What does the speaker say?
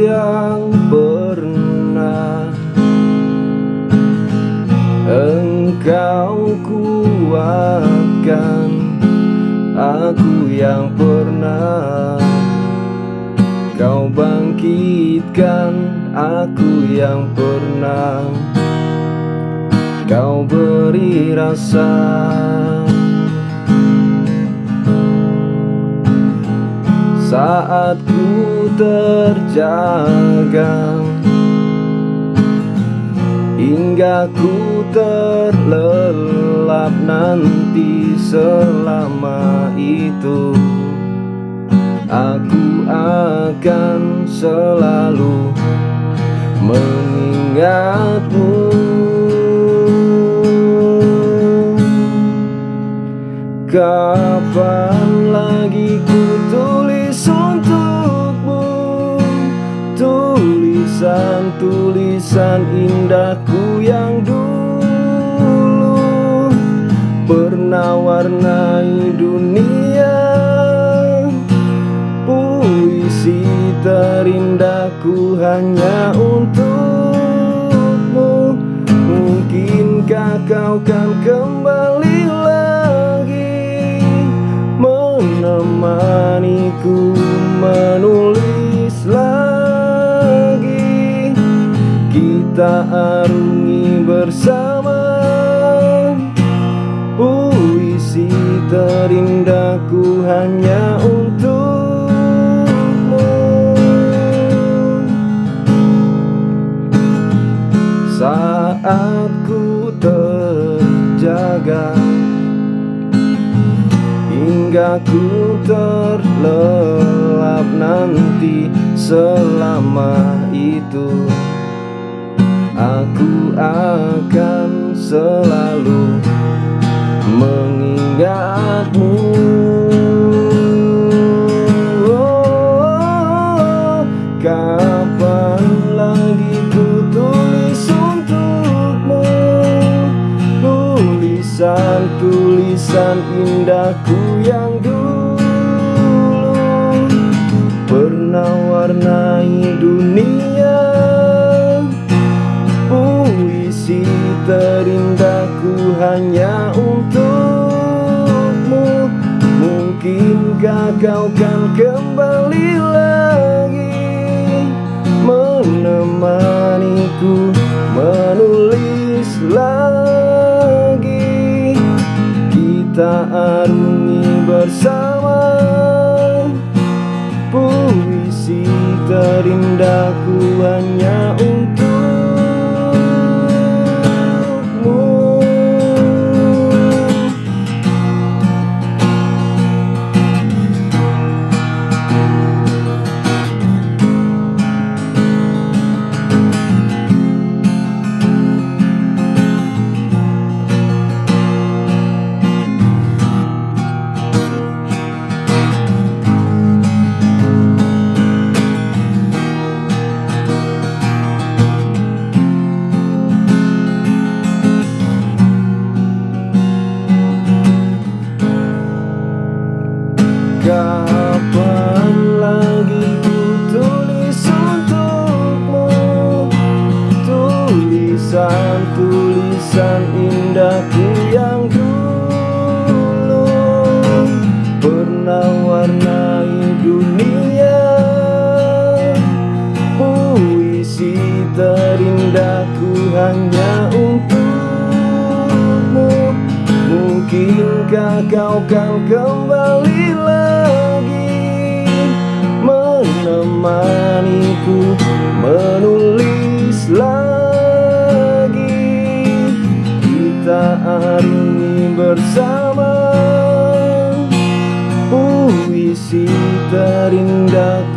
yang pernah Engkau kuatkan Aku yang pernah. Kau bangkitkan aku yang pernah. Kau beri rasa Saat ku terjaga. Hingga ku terlelap nanti selama itu. Aku akan selalu mengingatmu. Kapan lagi ku Tulisan-tulisan indahku yang dulu Pernah warnai dunia. Puisi terindahku hanya untukmu. Mungkinkah kau kan kembali menemaniku Kita arungi bersama. Puisi terindahku hanya untukmu. Saat ku terjaga Hingga ku terlelap nanti selama itu Aku akan selalu mengingatmu. Oh, Kapan lagi ku tulis untukmu? Tulisan-tulisan indahku yang dulu terindahku hanya untukmu. Mungkinkah kau kan kembali lagi? Menemaniku menulis lagi. Kita arungi bersama. Puisi terindahku hanya untukmu Mungkinkah kau kan kembali lagi Menemaniku menulis lagi. Kita arungi bersama. Puisi terindah